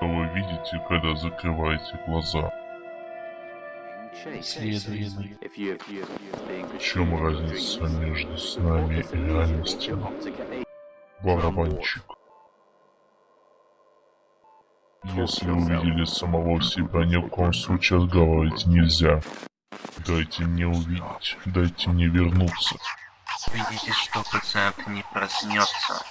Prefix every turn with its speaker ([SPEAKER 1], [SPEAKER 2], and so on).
[SPEAKER 1] Вы видите, когда закрываете глаза.
[SPEAKER 2] Исследуемый.
[SPEAKER 1] В чем разница между снами и реальностью? Барабанщик. Если увидели самого себя, ни в коем случае разговаривать нельзя. Дайте мне увидеть, дайте мне вернуться.
[SPEAKER 3] Видите, что пациент не проснется.